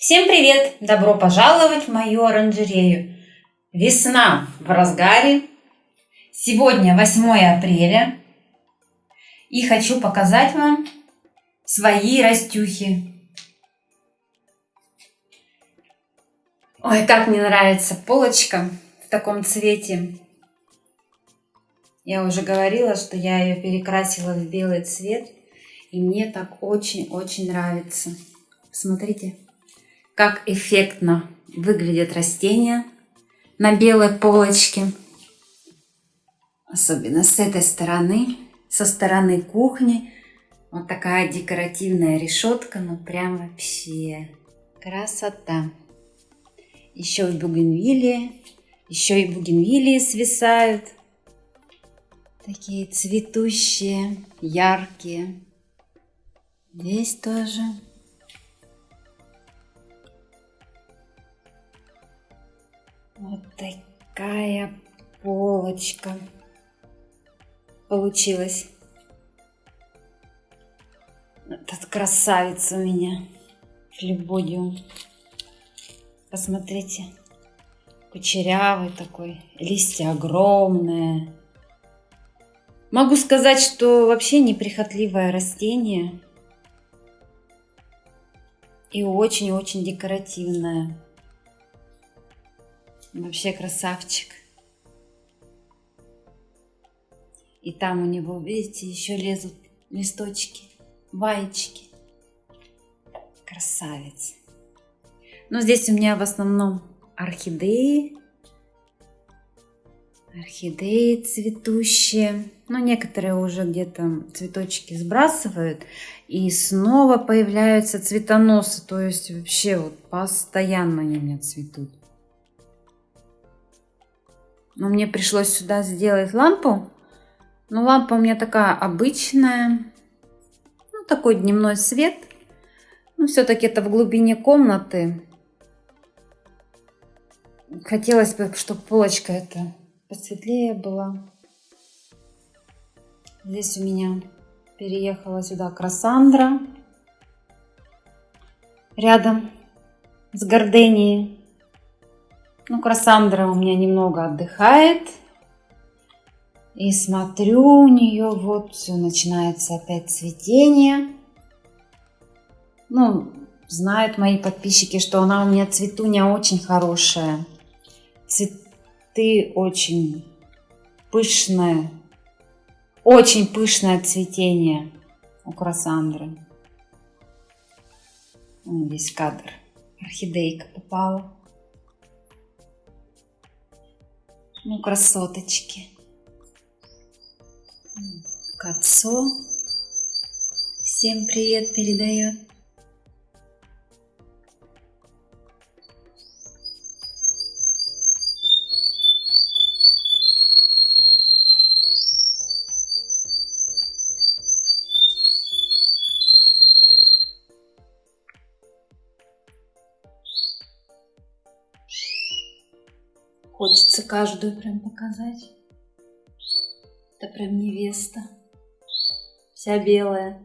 Всем привет! Добро пожаловать в мою оранжерею. Весна в разгаре. Сегодня 8 апреля. И хочу показать вам свои растюхи. Ой, как мне нравится полочка в таком цвете. Я уже говорила, что я ее перекрасила в белый цвет. И мне так очень-очень нравится. Смотрите как эффектно выглядят растения на белой полочке. Особенно с этой стороны, со стороны кухни. Вот такая декоративная решетка, ну прям вообще красота. Еще и бугенвилии, еще и бугенвилии свисают. Такие цветущие, яркие. Здесь тоже. Такая полочка получилась. Этот красавец у меня. Флебодиум. Посмотрите. Кучерявый такой. Листья огромные. Могу сказать, что вообще неприхотливое растение. И очень-очень декоративное. Вообще красавчик. И там у него, видите, еще лезут листочки, баечки. Красавец. Но здесь у меня в основном орхидеи. Орхидеи цветущие. Но некоторые уже где-то цветочки сбрасывают. И снова появляются цветоносы. То есть вообще вот постоянно они у меня цветут. Но мне пришлось сюда сделать лампу. Но лампа у меня такая обычная. Ну, такой дневной свет. Ну, все-таки это в глубине комнаты. Хотелось бы, чтобы полочка эта посветлее была. Здесь у меня переехала сюда Красандра. Рядом с Горденией. Ну, Красандра у меня немного отдыхает. И смотрю у нее, вот все, начинается опять цветение. Ну, знают мои подписчики, что она у меня цветуня очень хорошая. Цветы очень пышные. Очень пышное цветение у Красандры. Здесь кадр. Орхидейка попала. Ну, красоточки. Кацо всем привет передает. Хочется каждую прям показать. Это прям невеста. Вся белая.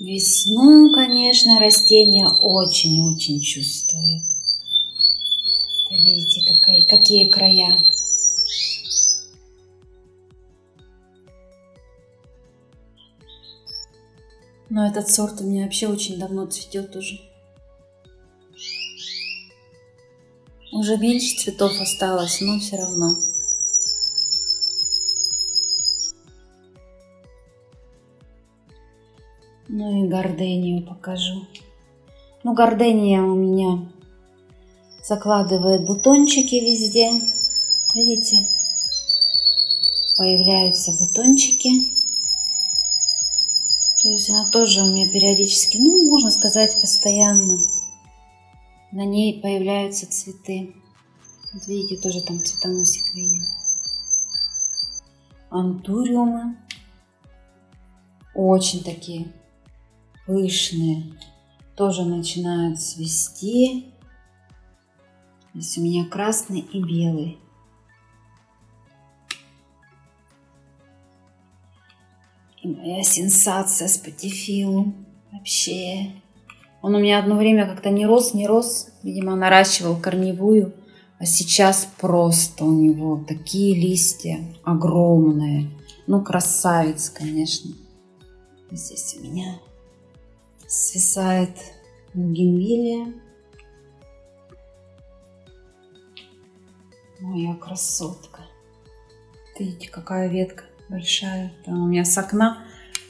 Весну, конечно, растение очень-очень чувствует. видите, какие, какие края. Но этот сорт у меня вообще очень давно цветет уже. Уже меньше цветов осталось, но все равно. Ну и гордению покажу. Ну, гордения у меня закладывает бутончики везде. Видите? Появляются бутончики. То есть она тоже у меня периодически, ну, можно сказать, постоянно. На ней появляются цветы. Вот видите, тоже там цветоносик виден. Антуриумы. Очень такие пышные. Тоже начинают цвести. Здесь у меня красный и белый. Моя сенсация с патифилу. Вообще. Он у меня одно время как-то не рос, не рос. Видимо, наращивал корневую. А сейчас просто у него такие листья огромные. Ну, красавец, конечно. Здесь у меня свисает генвилия. Моя красотка. Видите, какая ветка большая. Там у меня с окна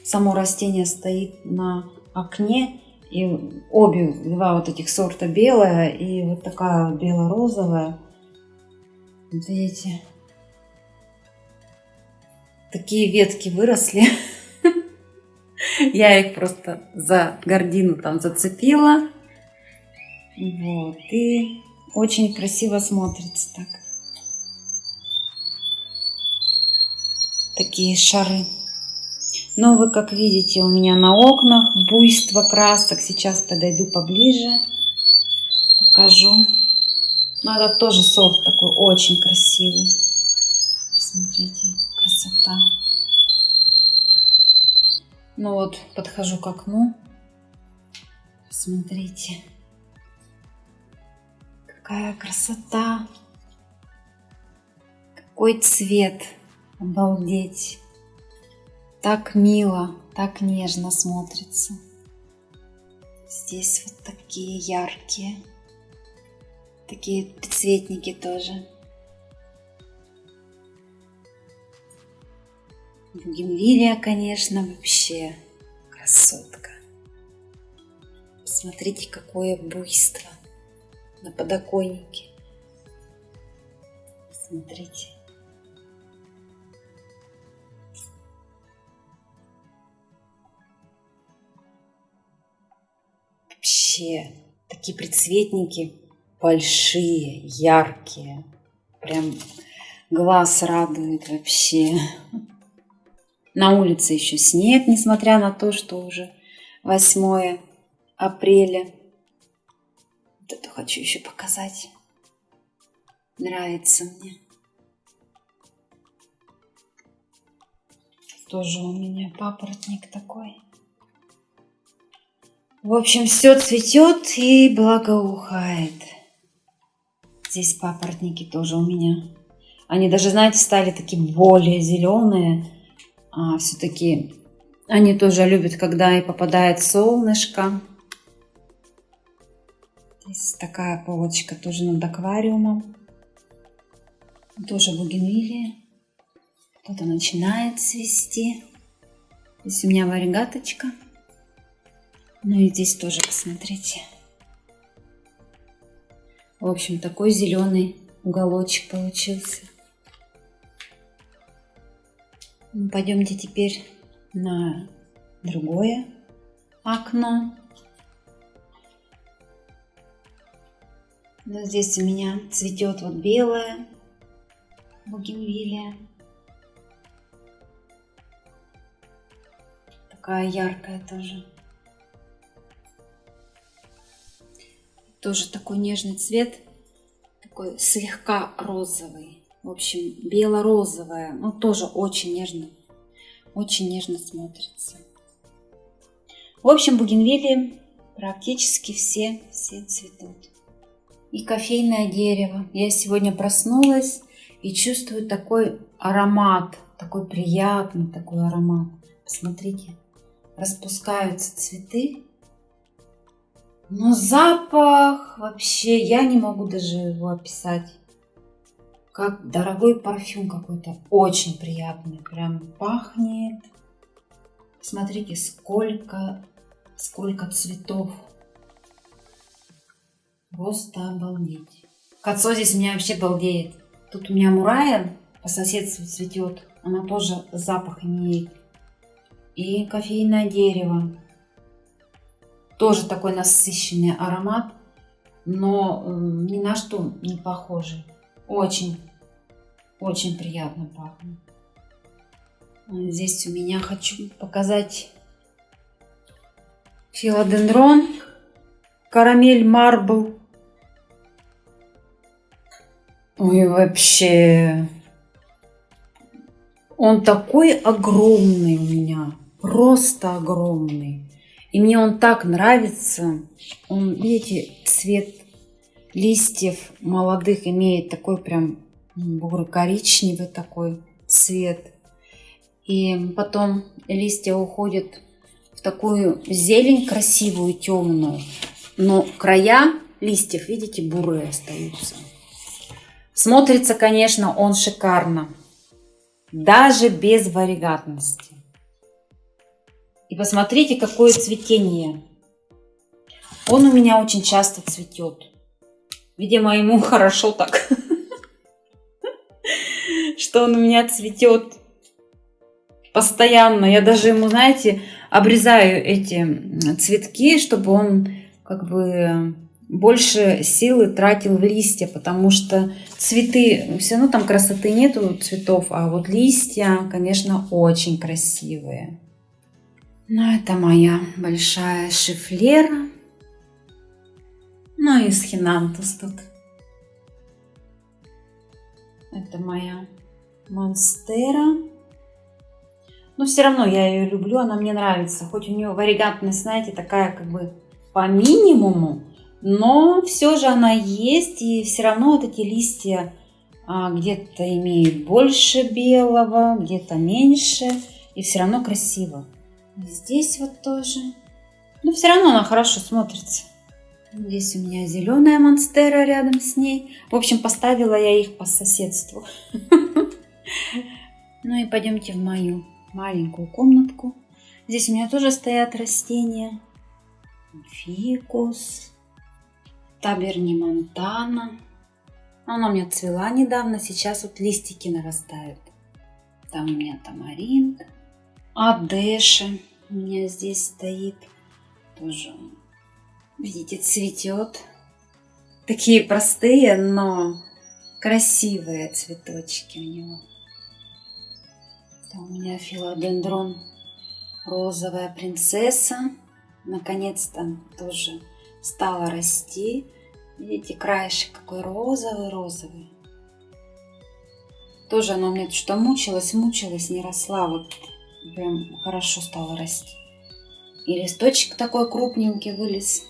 само растение стоит на окне. И обе, два вот этих сорта белая и вот такая бело-розовая. Вот видите, такие ветки выросли. Я их просто за гордину там зацепила. Вот. И очень красиво смотрится так. Такие шары. Но вы как видите у меня на окнах буйство красок. Сейчас подойду поближе, покажу. Но это тоже сорт такой очень красивый. Посмотрите, красота. Ну вот, подхожу к окну. Смотрите. Какая красота. Какой цвет. Обалдеть так мило, так нежно смотрится. Здесь вот такие яркие, такие цветники тоже. Бугенвилия, конечно, вообще красотка. Посмотрите, какое буйство на подоконнике. Смотрите. Вообще такие предцветники большие, яркие. Прям глаз радует вообще. На улице еще снег, несмотря на то, что уже 8 апреля. Вот это хочу еще показать. Нравится мне. Тоже у меня папоротник такой. В общем, все цветет и благоухает. Здесь папоротники тоже у меня. Они даже, знаете, стали такие более зеленые. А, Все-таки они тоже любят, когда и попадает солнышко. Здесь такая полочка тоже над аквариумом. Тоже бугенвилия. Кто-то начинает цвести. Здесь у меня варигаточка. Ну и здесь тоже посмотрите. В общем, такой зеленый уголочек получился. Ну, пойдемте теперь на другое окно. Но здесь у меня цветет вот белая бугенвилия. Такая яркая тоже. Тоже такой нежный цвет, такой слегка розовый. В общем, бело-розовая, но тоже очень нежно, очень нежно смотрится. В общем, бугенвилии практически все, все цветут. И кофейное дерево. Я сегодня проснулась и чувствую такой аромат, такой приятный такой аромат. Посмотрите, распускаются цветы но запах вообще, я не могу даже его описать. Как дорогой парфюм какой-то, очень приятный, прям пахнет. Смотрите, сколько, сколько цветов. Просто обалдеть. Кацо здесь у меня вообще балдеет. Тут у меня мурая по соседству цветет. Она тоже запах имеет. И кофейное дерево. Тоже такой насыщенный аромат, но ни на что не похожий. Очень, очень приятно пахнет. Здесь у меня хочу показать филодендрон, карамель марбл. Ой, вообще, он такой огромный у меня. просто огромный. И мне он так нравится. Он, видите, цвет листьев молодых имеет такой прям буро-коричневый такой цвет. И потом листья уходят в такую зелень красивую, темную. Но края листьев, видите, бурые остаются. Смотрится, конечно, он шикарно. Даже без варигатности. И посмотрите, какое цветение. Он у меня очень часто цветет. Видимо, ему хорошо так, что он у меня цветет постоянно. Я даже ему, знаете, обрезаю эти цветки, чтобы он как бы больше силы тратил в листья, потому что цветы, все равно там красоты нету цветов, а вот листья, конечно, очень красивые. Ну, это моя большая шифлера. Ну и схинантус тут. Это моя монстера. Но все равно я ее люблю, она мне нравится. Хоть у нее варигантность, знаете, такая как бы по минимуму, но все же она есть, и все равно вот эти листья а, где-то имеют больше белого, где-то меньше, и все равно красиво. Здесь вот тоже. Но все равно она хорошо смотрится. Здесь у меня зеленая монстера рядом с ней. В общем, поставила я их по соседству. Ну и пойдемте в мою маленькую комнатку. Здесь у меня тоже стоят растения. Фикус, таберни монтана. Она у меня цвела недавно, сейчас вот листики нарастают. Там у меня тамаринт, адеши у меня здесь стоит. Тоже, видите, цветет. Такие простые, но красивые цветочки у него. Там у меня филодендрон розовая принцесса. Наконец-то тоже стала расти. Видите, краешек какой розовый-розовый. Тоже она у меня что мучилась, мучилась, не росла. Вот прям хорошо стала расти. И листочек такой крупненький вылез.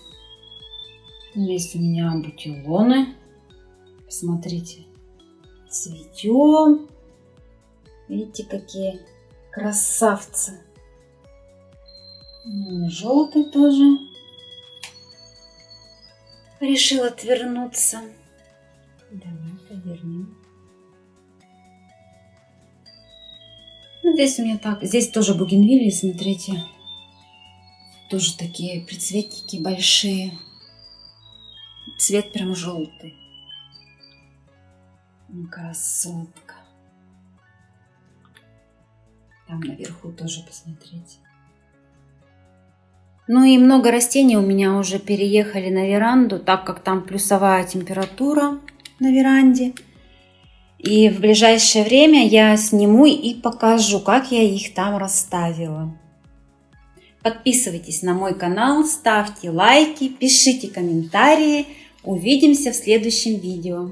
Есть у меня бутилоны. Посмотрите. Цветем. Видите, какие красавцы. Желтый тоже. Решил отвернуться. Давай повернем. Ну, здесь у меня так. Здесь тоже бугенвилли, смотрите. Тоже такие прицветники большие. Цвет прям желтый. Красотка. Там наверху тоже посмотрите. Ну и много растений у меня уже переехали на веранду, так как там плюсовая температура на веранде. И в ближайшее время я сниму и покажу, как я их там расставила. Подписывайтесь на мой канал, ставьте лайки, пишите комментарии. Увидимся в следующем видео.